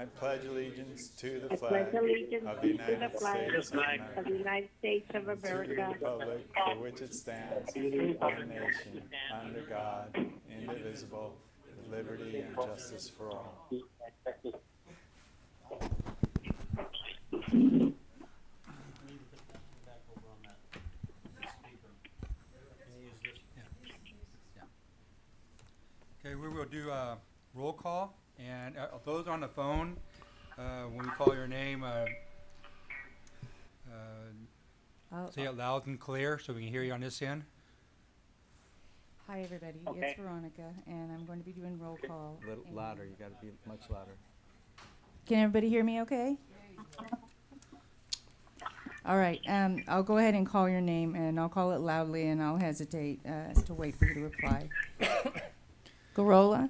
I pledge allegiance to the I flag pledge allegiance of the to the United flag States of of America, the United States of to the America, republic for which it stands, one nation, under God, indivisible, with liberty and justice for all. Okay, we will do a roll call, and uh, those on the phone, uh, when we call your name, uh, uh, Oh, say it loud and clear so we can hear you on this end. Hi, everybody. It's Veronica, and I'm going to be doing roll call. A little and- louder, you gotta be much louder. Can everybody hear me okay? All right, um, I'll go ahead and call your name, and I'll call it loudly, and I'll hesitate uh, to wait for you to reply. Gurrola?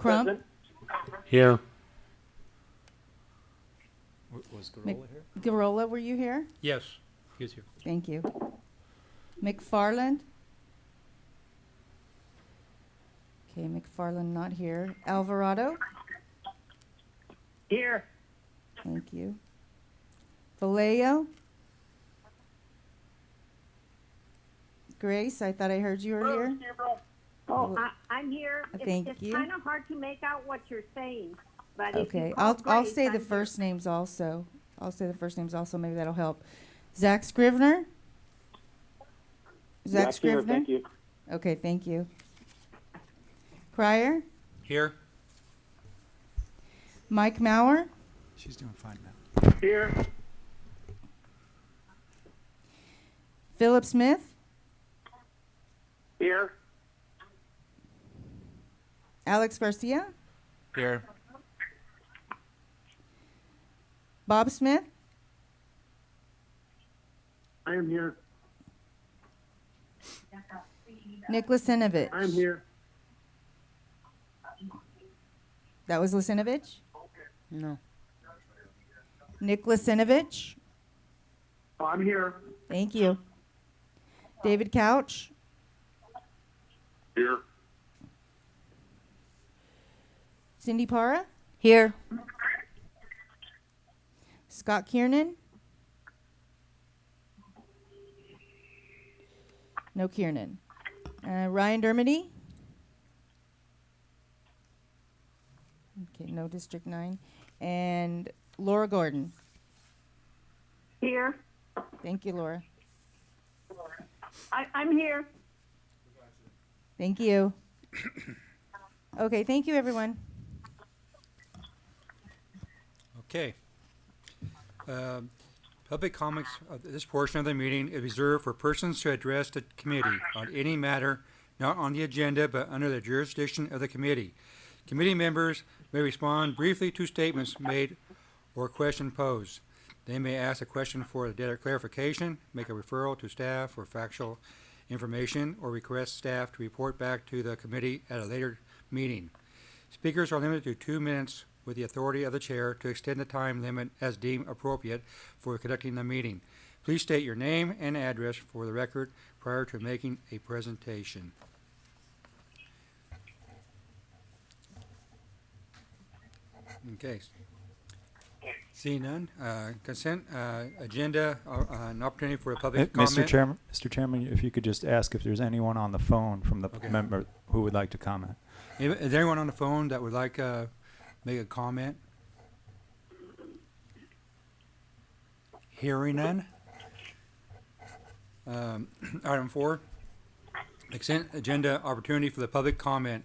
Crump? Here. Was Mc- Gurrola here? Gurrola, were you here? Yes, he's here. Thank you. McFarland? Okay, McFarland not here. Alvarado? here, Thank you. Vallejo? Grace, I thought I heard you were here. Oh, I, I'm here. Uh, it's- thank It's you. kind of hard to make out what you're saying, but if you Okay, call I'll, I'll Grace, say I'm the here. first names also. I'll say the first names also, maybe that'll help. Zach Scrivner? Zach Scrivner? Thank you. Okay, thank you. Crier? Here? Mike Mauer? She's doing fine now. Here. Philip Smith? Here. Alex Garcia? Here. Bob Smith? I am here. Nick Lisenovich? I am here. That was Lisenovich? No. Nick Lisenovich? Oh, I'm here. Thank you. David Couch? Here. Cindy Para? Here. Scott Kiernan? No Kiernan. Uh, Ryan Dermody? Okay, no District 9. And Laura Gordon. Here, Thank you, Laura. I, I'm here. Thank you. Okay, thank you, everyone. Okay. Um, Public comments of this portion of the meeting is reserved for persons to address the committee on any matter not on the agenda but under the jurisdiction of the committee. Committee members may respond briefly to statements made or question posed. They may ask a question for data clarification, make a referral to staff for factual information, or request staff to report back to the committee at a later meeting. Speakers are limited to two minutes with the authority of the chair to extend the time limit as deemed appropriate for conducting the meeting. Please state your name and address for the record prior to making a presentation. Okay. Seeing none, uh, consent, uh, agenda, uh, an opportunity for a Uh, public Mr. comment. Chairman, Mr. Chairman, if you could just ask if there's anyone on the phone from the Okay. member who would like to comment. Is is there anyone on the phone that would like, uh, make a comment? Hearing none. Um, item four, consent agenda opportunity for the public comment.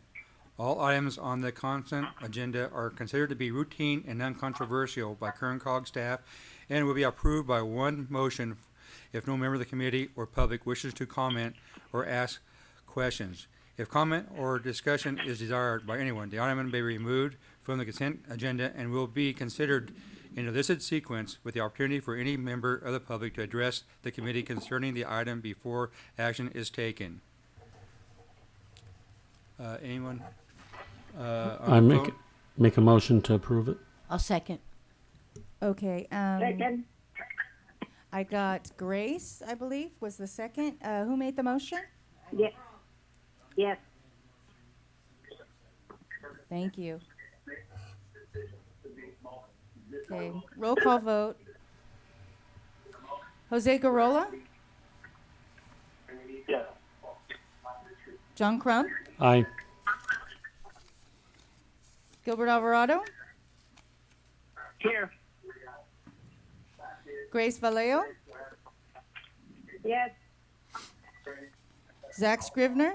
All items on the consent agenda are considered to be routine and non-controversial by Kern COG staff and will be approved by one motion if no member of the committee or public wishes to comment or ask questions. If comment or discussion is desired by anyone, the item may be removed from the consent agenda and will be considered in a listed sequence with the opportunity for any member of the public to address the committee concerning the item before action is taken. Uh, anyone? Uh, I make, phone? make a motion to approve it. I'll second. Okay, um, Second, I got Grace, I believe, was the second. Uh, who made the motion? yes, yes, Thank you. Okay, roll call vote. Jose Gurrola? Yes. John Crump? Aye. Gilbert Alvarado? here, Grace Vallejo? yes, Zach Scrivner?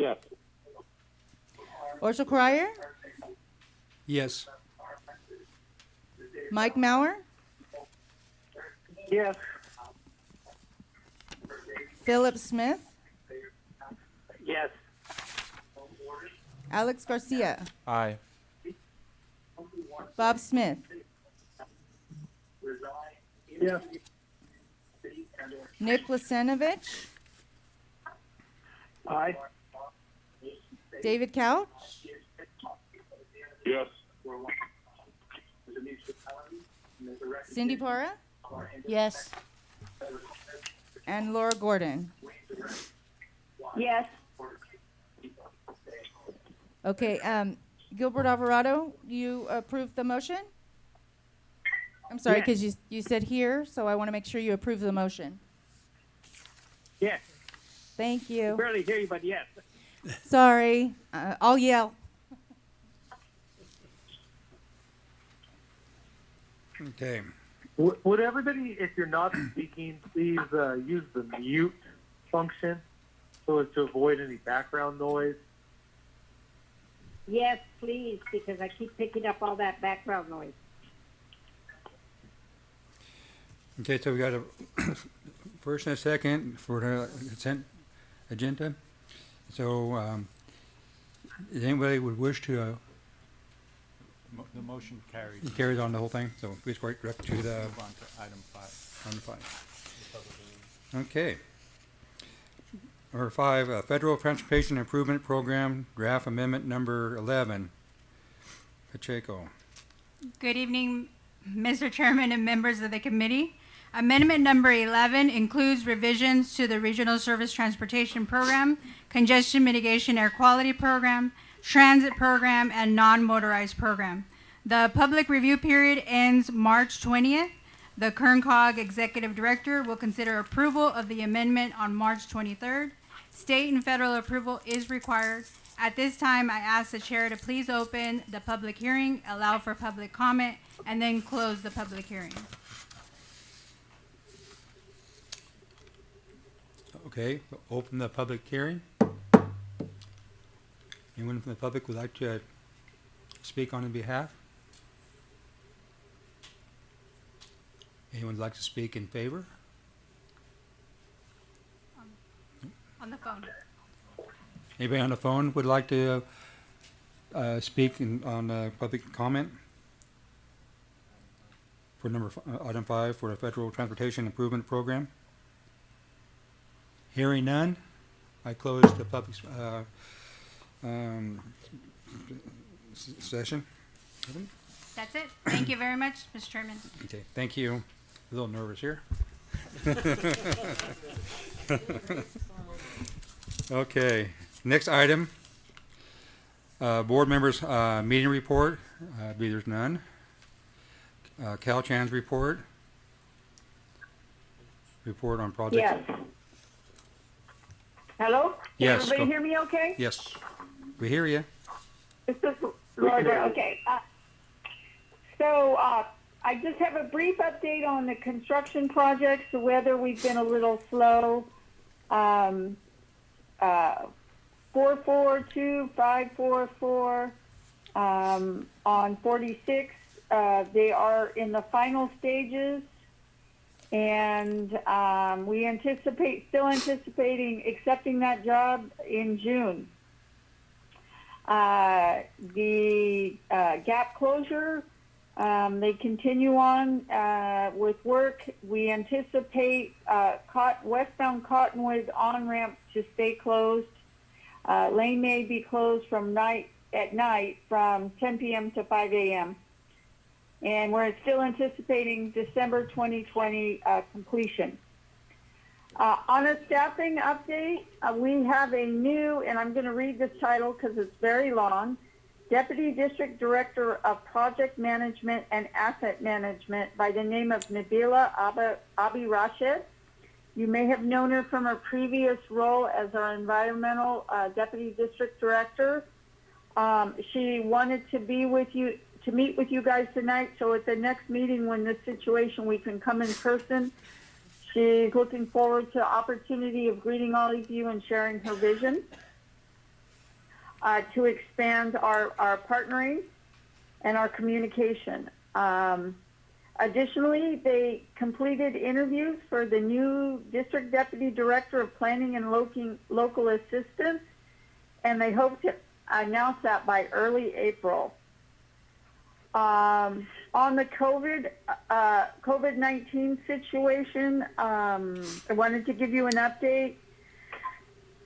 Yes. Orchel Cryer? Yes. Mike Mauer? Yes. Philip Smith? Yes. Alex Garcia? Aye. Bob Smith? Yes. Nick Lasenovich? Aye. David Couch? Yes. Cindy Para? Yes. And Laura Gordon? yes, Okay, um, Gilbert Alvarado, you approve the motion? I'm sorry, Yes. because you, you said here, so I want to make sure you approve the motion. Yes. Thank you. Barely hear you, but yes. Sorry, uh, I'll yell. Okay. Would would everybody, if you're not speaking, please uh, use the mute function so as to avoid any background noise? yes, please, because I keep picking up all that background noise. Okay, so we got a first and a second for the consent agenda. So, um, if anybody would wish to, uh, Mo- The motion carries. he carries on the whole thing, so please go right direct to the, Move on to item five. on the five. Okay. Number five, uh, Federal Transportation Improvement Program, draft amendment number eleven. Pacheco. Good evening, Mr. Chairman and members of the committee. Amendment number 11 includes revisions to the Regional Surface Transportation Program, Congestion Mitigation Air Quality Program, Transit Program, and Non-Motorized Program. The public review period ends March 20th. The KernCog Executive Director will consider approval of the amendment on March 23rd. State and federal approval is required. At this time, I ask the chair to please open the public hearing, allow for public comment, and then close the public hearing. Okay, open the public hearing. Anyone from the public would like to speak on behalf? Anyone would like to speak in favor? On the phone. Anybody on the phone would like to uh, speak in, on uh, public comment? For number, uh, item five, for the Federal Transportation Improvement Program? Hearing none, I close the public, uh, um, s- session. That's it. Thank you very much, Mr. Chairman. Okay, thank you. A little nervous here. Okay, next item. Uh, board members, uh, meeting report, uh, be there's none. Uh, Caltrans report. Report on project. Yes. Hello? Can Yes, everybody go- hear me okay? Yes, we hear you. This is Laura, okay. Uh, So, uh, I just have a brief update on the construction projects, the weather, we've been a little slow. Um, uh, four four two five four four, um, on forty-six, uh, they are in the final stages. And, um, we anticipate, still anticipating accepting that job in June. Uh, the uh, gap closure Um, they continue on uh, with work. We anticipate uh, westbound Cottonwood on ramp to stay closed. Uh, lane may be closed from night at night from 10 p.m. to 5 a.m. And we're still anticipating December 2020 uh, completion. Uh, on a staffing update, uh, we have a new, and I'm going to read this title because it's very long, Deputy District Director of Project Management and Asset Management by the name of Nabila Abi, Rashid. You may have known her from her previous role as our Environmental uh, Deputy District Director. Um, she wanted to be with you, to meet with you guys tonight, so at the next meeting when this situation, we can come in person. She's looking forward to the opportunity of greeting all of you and sharing her vision uh, to expand our, our partnering and our communication. Um, additionally, they completed interviews for the new District Deputy Director of Planning and Local, Local Assistance, and they hope to announce that by early April. Um, on the COVID uh, COVID nineteen situation, um, I wanted to give you an update.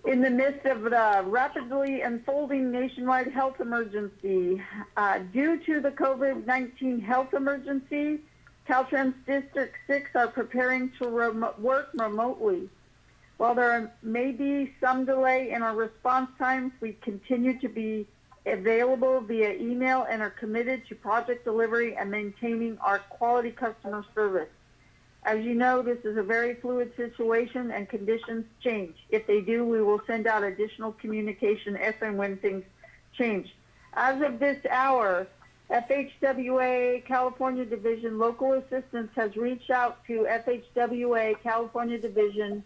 In the midst of the rapidly unfolding nationwide health emergency, uh, due to the COVID nineteen health emergency, Caltrans District Six are preparing to work remotely. While there may be some delay in our response times, we continue to be available via email and are committed to project delivery and maintaining our quality customer service. As you know, this is a very fluid situation and conditions change. If they do, we will send out additional communication if and when things change. As of this hour, FHWA California Division Local Assistance has reached out to FHWA California Division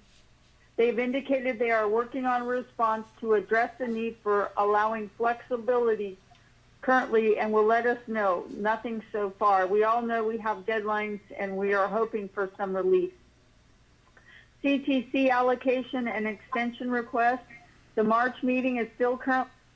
They've indicated they are working on a response to address the need for allowing flexibility currently and will let us know. Nothing so far. We all know we have deadlines and we are hoping for some relief. CTC allocation and extension request. The March meeting is still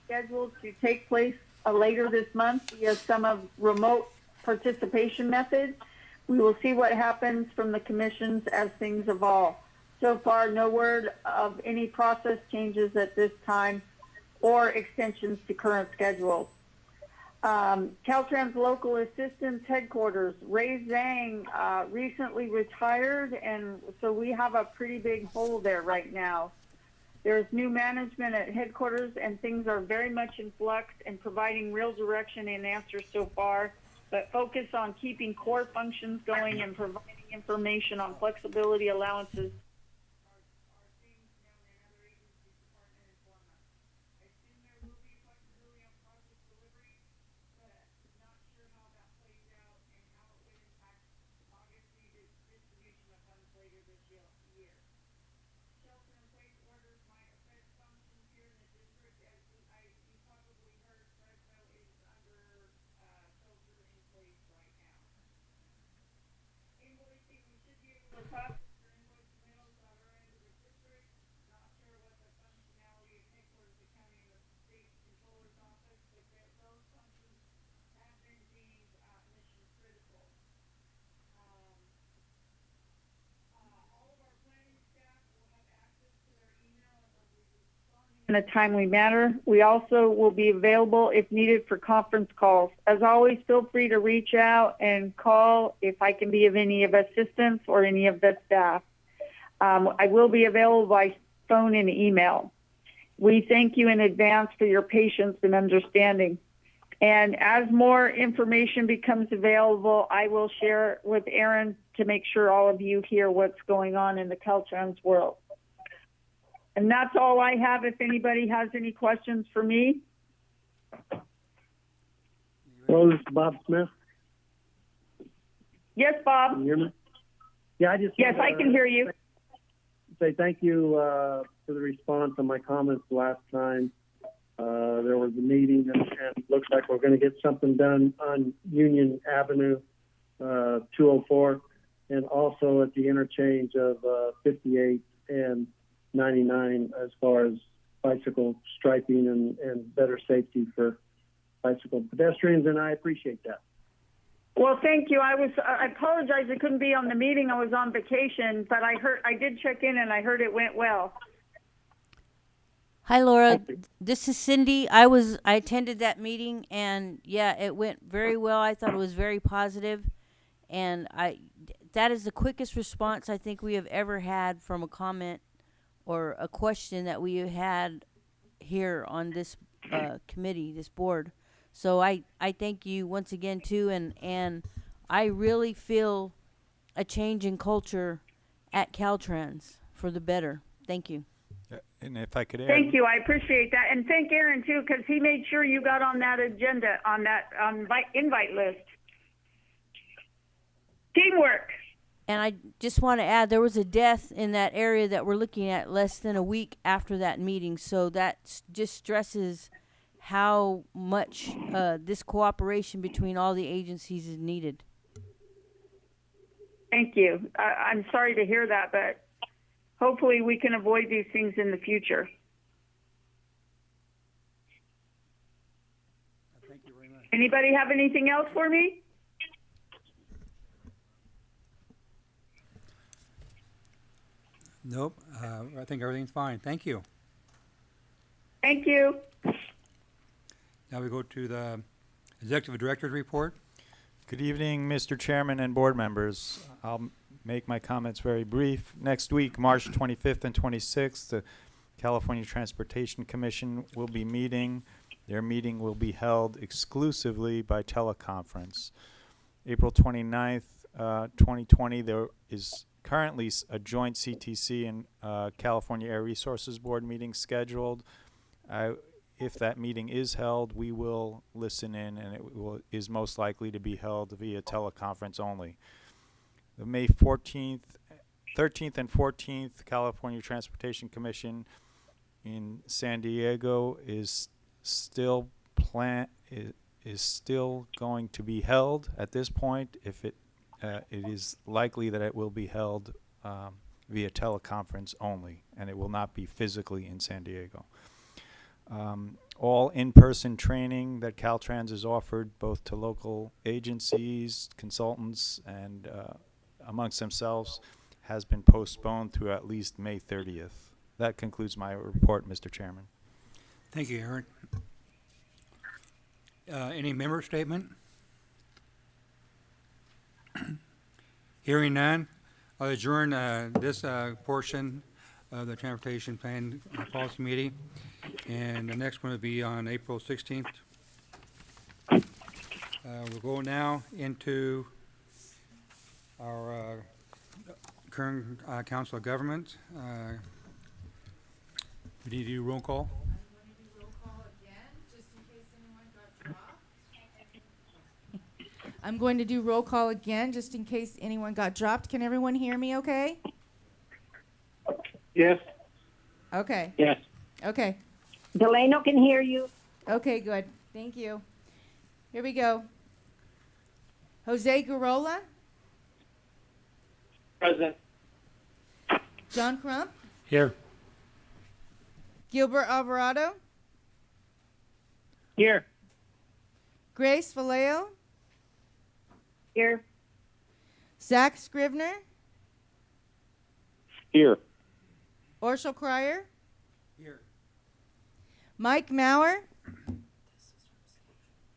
scheduled to take place uh, later this month via some of remote participation methods. We will see what happens from the commissions as things evolve. So far, no word of any process changes at this time or extensions to current schedules. Um, Caltrans Local Assistance Headquarters, Ray Zhang uh, recently retired, and so we have a pretty big hole there right now. There's new management at headquarters, and things are very much in flux and providing real direction and answers so far, but focus on keeping core functions going and providing information on flexibility allowances in a timely manner. We also will be available if needed for conference calls. As always, feel free to reach out and call if I can be of any of assistance or any of the staff. Um, I will be available by phone and email. We thank you in advance for your patience and understanding. And as more information becomes available, I will share it with Aaron to make sure all of you hear what's going on in the Caltrans world. And that's all I have. If anybody has any questions for me, Hello, this is Bob Smith. yes, Bob. Can you hear me? Yeah, I just. Yes, I can to hear you. Say thank you uh, for the response on my comments last time. Uh, there was a meeting and, and looks like we're going to get something done on Union Avenue, uh, 204, and also at the interchange of uh, 58 and 99 as far as bicycle striping and, and better safety for bicycle pedestrians, and I appreciate that. Well, thank you. I was, I apologize I couldn't be on the meeting. I was on vacation, but I heard, I did check in and I heard it went well. Hi, Laura. This is Cindy. I was I attended that meeting, and yeah, it went very well. I thought it was very positive, and I that is the quickest response I think we have ever had from a comment or a question that we had here on this uh, committee, this board. So I I thank you once again too, and and I really feel a change in culture at Caltrans for the better. Thank you. Uh, And if I could add. Thank you. I appreciate that. And thank Aaron too, because he made sure you got on that agenda, on that, um, invite, invite list. Teamwork. And I just want to add there was a death in that area that we're looking at less than a week after that meeting. So that just stresses how much uh, this cooperation between all the agencies is needed. Thank you. I, I'm sorry to hear that, but hopefully we can avoid these things in the future. Thank you very much. Anybody have anything else for me? Nope, uh, I think everything's fine. Thank you. Thank you. Now we go to the Executive Director's report. Good evening, Mr. Chairman and board members. I'll make my comments very brief. Next week, March 25th and 26th, the California Transportation Commission will be meeting. Their meeting will be held exclusively by teleconference. April 29th, uh, 2020, there is currently a joint CTC and uh, California Air Resources Board meeting scheduled. I if that meeting is held, we will listen in, and it will, is most likely to be held via teleconference only. The May 14th, 13th, and 14th California Transportation Commission in San Diego is still plan is, is still going to be held at this point. If it uh, it is likely that it will be held um, via teleconference only, and it will not be physically in San Diego. Um, all in-person training that Caltrans has offered both to local agencies, consultants, and uh, amongst themselves has been postponed to at least May 30th. That concludes my report, Mr. Chairman. Thank you, Aaron. Uh, any member statement? Hearing none, I'll adjourn, uh, this, uh, portion of the Transportation Plan uh, Policy Meeting. And the next one will be on April sixteenth. Uh, we'll go now into our, uh, current, uh, Council of Government. We need to do roll call. I'm going to do roll call again, just in case anyone got dropped. Can everyone hear me okay? Yes. Okay, Yes. okay. Delano can hear you. Okay, good. Thank you. Here we go. Jose Gurrola, Present. John Crump, Here. Gilbert Alvarado, Here. Grace Vallejo, Here. Zach Scrivner, Here. Orshel Cryer, Here. Mike Mauer,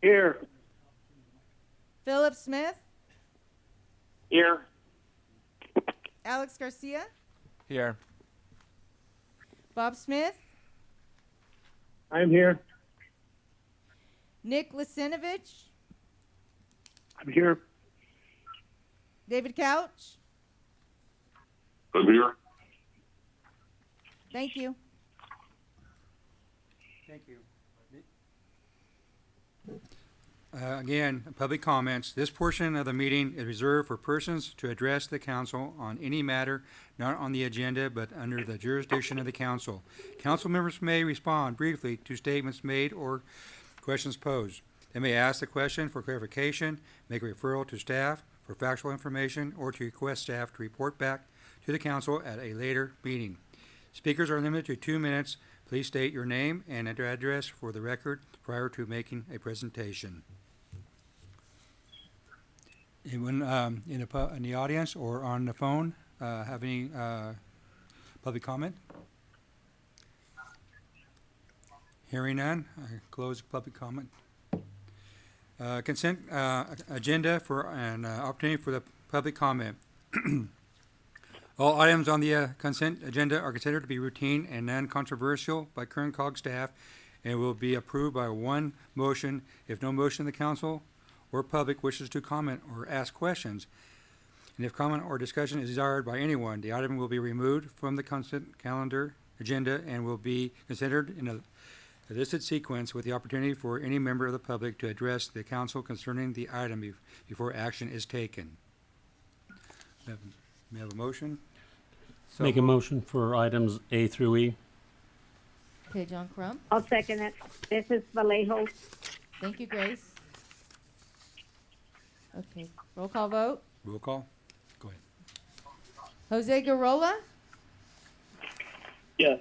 Here. Philip Smith, Here. Alex Garcia, Here. Bob Smith, I'm here. Nick Lasinovich, I'm here. David Couch. I'm here. Thank you. Thank you. Uh, Again, public comments. This portion of the meeting is reserved for persons to address the council on any matter not on the agenda but under the jurisdiction of the council. Council members may respond briefly to statements made or questions posed. They may ask the question for clarification, make a referral to staff for factual information, or to request staff to report back to the council at a later meeting. Speakers are limited to two minutes. Please state your name and address for the record prior to making a presentation. Anyone um, in the, in the audience or on the phone uh, have any uh, public comment? Hearing none, I close public comment. Uh, Consent uh, agenda for an uh, opportunity for the public comment. All items on the uh, consent agenda are considered to be routine and non-controversial by Kern COG staff and will be approved by one motion if no motion of the council or public wishes to comment or ask questions. And if comment or discussion is desired by anyone, the item will be removed from the consent calendar agenda and will be considered in a a listed sequence with the opportunity for any member of the public to address the council concerning the item bef- before action is taken. May I have- May I have a motion? So Make a motion for items A through E. Okay, John Crump. I'll second it. This is Vallejo. Thank you, Grace. Okay, roll call vote. Roll call? Go ahead. Jose Gurrola, Yes.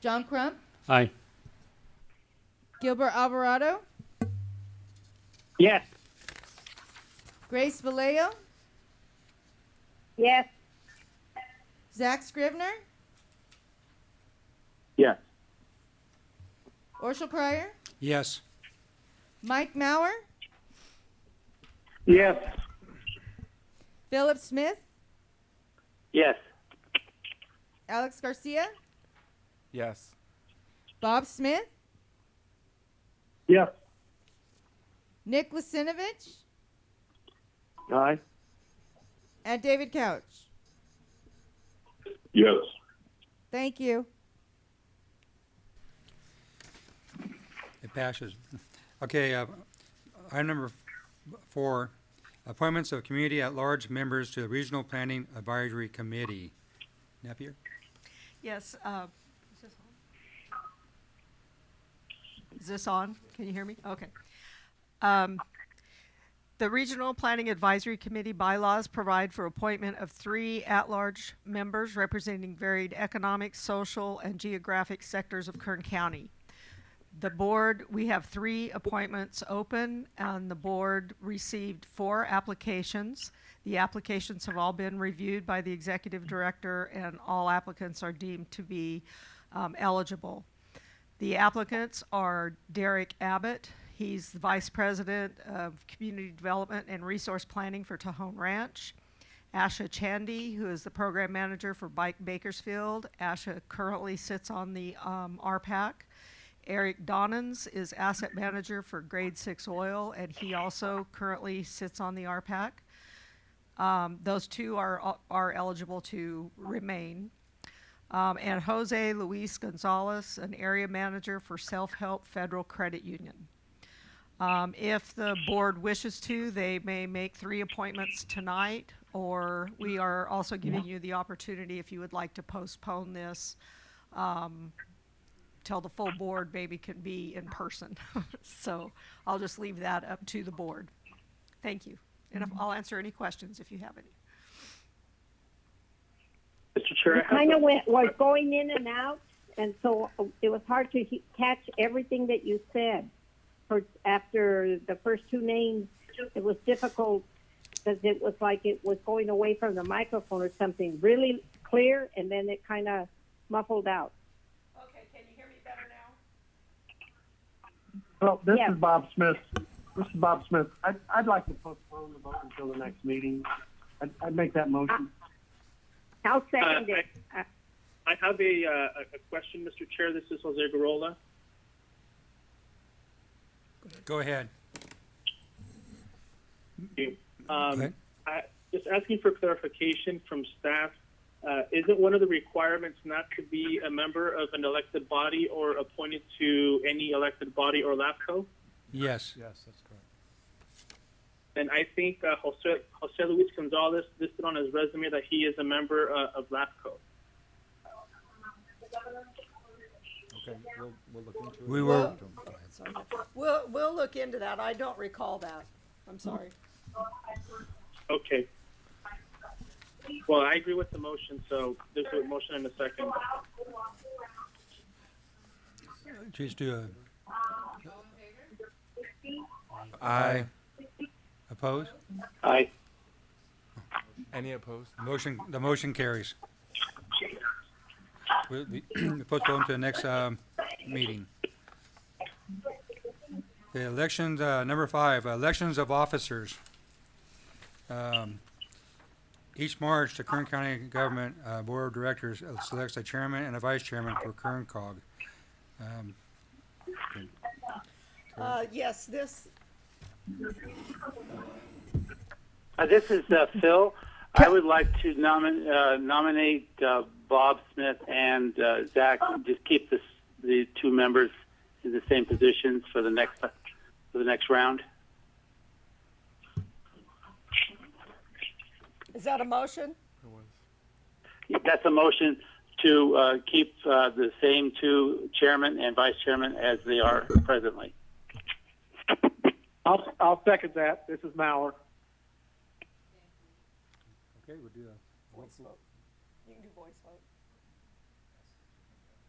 John Crump, Aye. Gilbert Alvarado, Yes. Grace Vallejo, Yes. Zach Scrivner, Yes. Orchel Cryer, Yes. Mike Mauer, Yes. Philip Smith, Yes. Alex Garcia, Yes. Bob Smith, Yes. Nick Lasinovich, Aye. and David Couch. Yes. Thank you. It passes. Okay, uh, item number four, appointments of community at-large members to the Regional Planning Advisory Committee. Napier? Yes, uh, is this on? Is this on? Can you hear me? Okay. Um, The Regional Planning Advisory Committee bylaws provide for appointment of three at-large members representing varied economic, social, and geographic sectors of Kern County. The board, we have three appointments open, and the board received four applications. The applications have all been reviewed by the executive director, and all applicants are deemed to be um, eligible. The applicants are Derek Abbott. He's the Vice President of Community Development and Resource Planning for Tejon Ranch. Asha Chandy, who is the Program Manager for Bike Bakersfield. Asha currently sits on the um, RPAC. Eric Donnans is Asset Manager for Grade Six Oil, and he also currently sits on the RPAC. Um, those two are, are eligible to remain. Um, and Jose Luis Gonzalez, an area manager for Self Help Federal Credit Union. Um, if the board wishes to, they may make three appointments tonight, or we are also giving you the opportunity, if you would like to postpone this, um, till the full board maybe can be in person. So I'll just leave that up to the board. Thank you. And if, I'll answer any questions if you have any. Mr. Chair, I Kind of went, was going in and out, and so uh, it was hard to he- catch everything that you said. For, after the first two names, it was difficult because it was like it was going away from the microphone or something really clear, and then it kind of muffled out. Okay, can you hear me better now? Well, this Yeah. is Bob Smith. This is Bob Smith. I'd, I'd like to postpone the vote until the next meeting. I'd, I'd make that motion. I'll second it. Uh, I have a, uh, a- a question, Mr. Chair. This is Jose Gurrola. Go ahead. Um, ahead. I, just asking for clarification from staff. Uh, isn't one of the requirements not to be a member of an elected body or appointed to any elected body or LAFCO? Yes. Yes, that's correct. And I think uh, Jose, Jose Luis Gonzalez listed on his resume that he is a member uh, of LAFCO. Okay, we'll, we'll look into it. We were, We'll, we'll look into that. I don't recall that. I'm sorry. Okay. Well, I agree with the motion, so there's a motion in a second. just do a. Aye. Opposed? Aye. Any opposed? Motion, the motion carries. We'll be postponed to the next, um, meeting. The elections, uh, number five, elections of officers. Um, Each March, the Kern County Government, uh, Board of Directors selects a chairman and a vice chairman for Kern Cog. Um, Uh, yes, this, Uh, this is uh, Phil. I would like to nomin- uh, nominate uh, Bob Smith and uh, Zach. Just keep this, the two members in the same positions for the next for the next round. is that a motion? That's a motion to uh, keep uh, the same two chairman and vice chairman as they are presently. I'll, I'll second that. This is Mauer. Okay, we'll do a. Voice vote. You can do voice vote.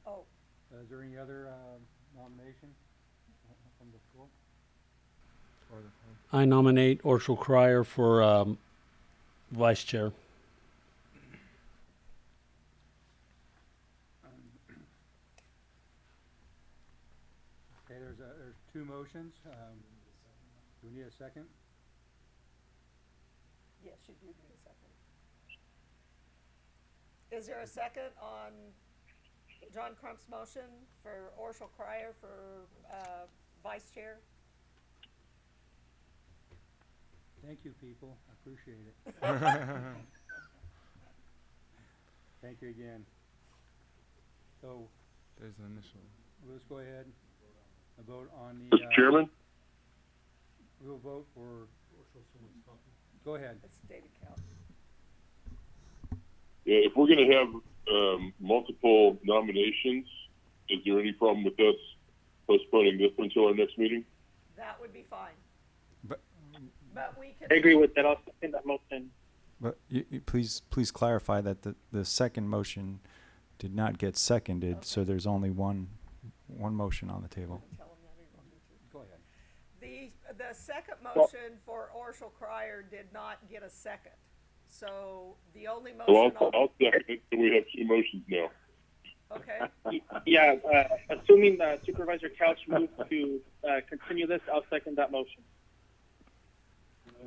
Oh, Uh, Is there any other, um, nomination from the floor? Or the I nominate Orchel Cryer for um, vice chair. Okay, there's, a- there's two motions. Do we need a second? yes, you do need a second. Is there a second on John Crump's motion for Orchel Cryer for, uh, vice chair? Thank you, people. I appreciate it. Thank you again. So, There's an initial. let's go ahead and vote on the. Mr. uh, Chairman, We'll vote for. Go ahead. It's David Couch. yeah, if we're going to have um, multiple nominations, is there any problem with us postponing this until our next meeting? That would be fine. But- But we can. I agree with that. I'll second that motion. But you, you please, please clarify that the, the second motion did not get seconded, so there's only one, one motion on the table. Tell 'em that or you want me to? Go ahead. The, the second motion for Orchel Cryer did not get a second. So the only So I'll, motion on, I'll second it, so we have two motions now. okay, Yeah, uh, assuming uh, Supervisor Couch moves to uh, continue this, I'll second that motion.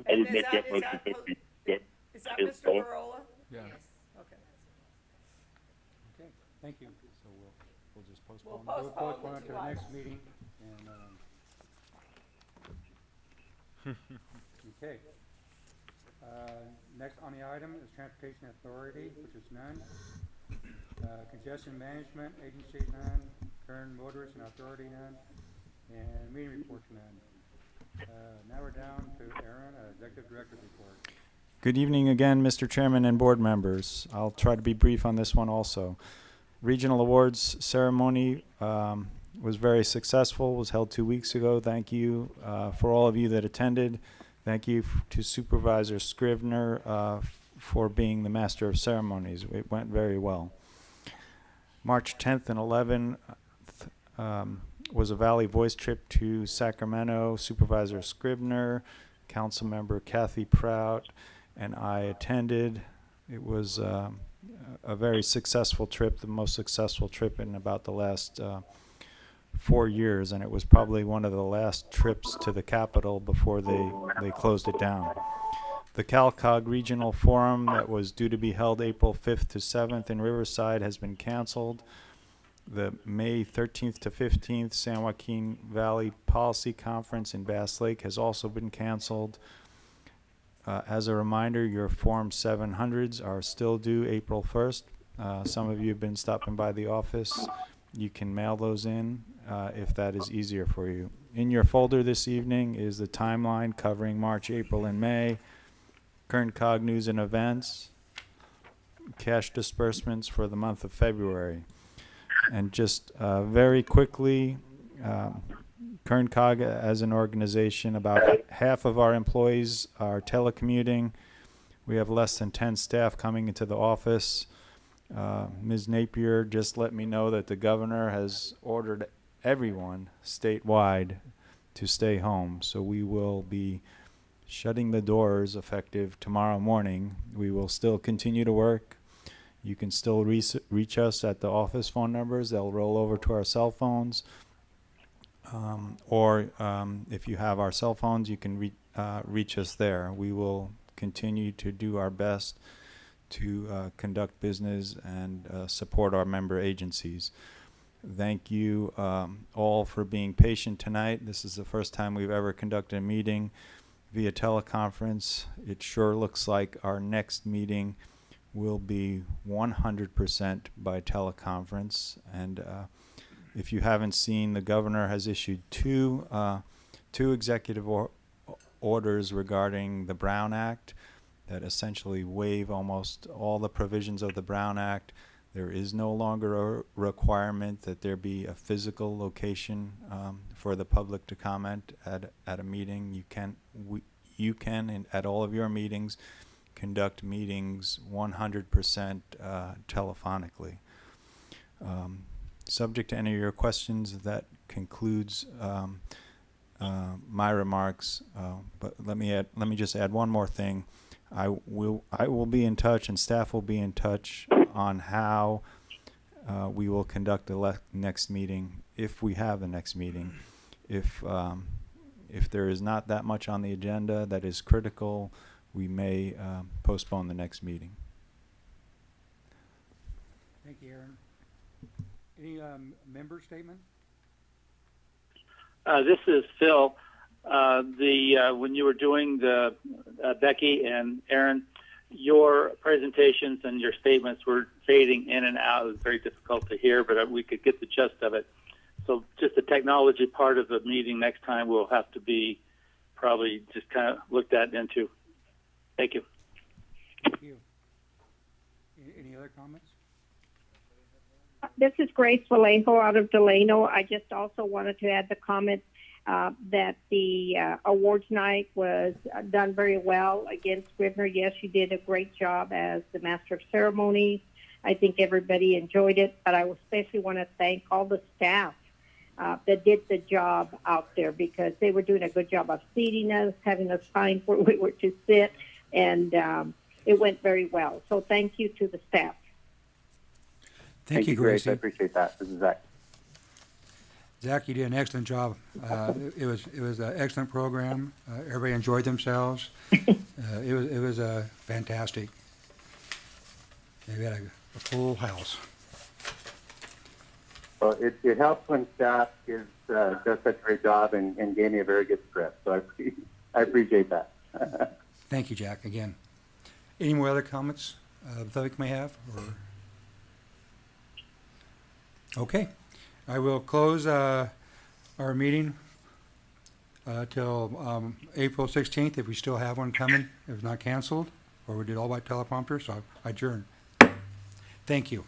I And would is make that- that is motion. that Thank you. Yeah. is that Here, Mr. Paul. Barola? Yeah. Okay. Okay, thank you. So we'll, we'll just We'll postpone. We'll postpone postpone the it two to the next meeting and, um. Okay. Uh, next on the item is Transportation Authority, which is none. Uh, Congestion Management Agency, none. Kern Motorist Aid Authority, none. And meeting reports, none. Uh, now we're down to Aaron, uh, Executive Director's report. Good evening again, Mr. Chairman and board members. I'll try to be brief on this one also. Regional Awards ceremony um, was very successful, was held two weeks ago. Thank you uh, for all of you that attended. Thank you to Supervisor Scrivner uh, for being the master of ceremonies. It went very well. March 10th and 11th um, was a Valley Voice trip to Sacramento. Supervisor Scrivner, Councilmember Kathy Prout, and I attended. It was a a very successful trip, the most successful trip in about the last uh, four years, and it was probably one of the last trips to the capital before they, they closed it down. The CalCog Regional Forum that was due to be held April 5th to 7th in Riverside has been canceled. The May 13th to 15th San Joaquin Valley Policy Conference in Bass Lake has also been canceled. Uh, as a reminder, your Form 700s are still due April 1st. Uh, some of you have been stopping by the office. You can mail those in uh, if that is easier for you. In your folder this evening is the timeline covering March, April, and May, current cog news and events, cash disbursements for the month of February. And just uh, very quickly, um, Kern COG as an organization, about half of our employees are telecommuting. We have less than 10 staff coming into the office. Uh, Ms. Napier just let me know that the governor has ordered everyone statewide to stay home. So we will be shutting the doors effective tomorrow morning. We will still continue to work. You can still reach, reach us at the office phone numbers. They'll roll over to our cell phones. Um, or um, if you have our cell phones, you can re- uh, reach us there. We will continue to do our best to uh, conduct business and uh, support our member agencies. Thank you um, all for being patient tonight. This is the first time we've ever conducted a meeting via teleconference. It sure looks like our next meeting will be 100% by teleconference. And uh, if you haven't seen, the governor has issued two uh, two executive or- orders regarding the Brown Act that essentially waive almost all the provisions of the Brown Act. There is no longer a requirement that there be a physical location um, for the public to comment at at a meeting. You can we, you can in, at all of your meetings conduct meetings 100% uh, telephonically. Um, subject to any of your questions, that concludes um, uh, my remarks. Uh, but let me add, let me just add one more thing. I will I will be in touch, and staff will be in touch on how uh, we will conduct the le- next meeting if we have the next meeting. If um, if there is not that much on the agenda that is critical, we may um, postpone the next meeting. Thank you, Aaron. Any um, member statement? Uh, this is Phil. Uh, the uh, when you were doing the uh, Becky and Aaron, your presentations and your statements were fading in and out. It was very difficult to hear, but uh, we could get the gist of it. So, just the technology part of the meeting next time will have to be probably just kind of looked at into. Thank you. Thank you. Any, any other comments? This is Grace Vallejo out of Delano. I just also wanted to add the comment uh, that the uh, awards night was uh, done very well. Again, Scrivner, yes, you did a great job as the master of ceremonies. I think everybody enjoyed it, but I especially want to thank all the staff uh, that did the job out there because they were doing a good job of seating us, having us find where we were to sit, and um, it went very well. So thank you to the staff. Thank, you, Grace. I appreciate that. This is Zach. Zach, you did an excellent job. Uh, it, it was it was an excellent program. Uh, everybody enjoyed themselves. uh, it was it was uh, fantastic. We had a, a full house. Well, it, it helps when staff gives, uh, does such a great job and, and gave me a very good script. So I, I appreciate that. Thank you, Jack. Again, any more other comments uh, the public may have? Or okay, I will close uh, our meeting uh, till um, April 16th if we still have one coming. If it's not canceled, or we did all by teleprompter. So I adjourn. Thank you.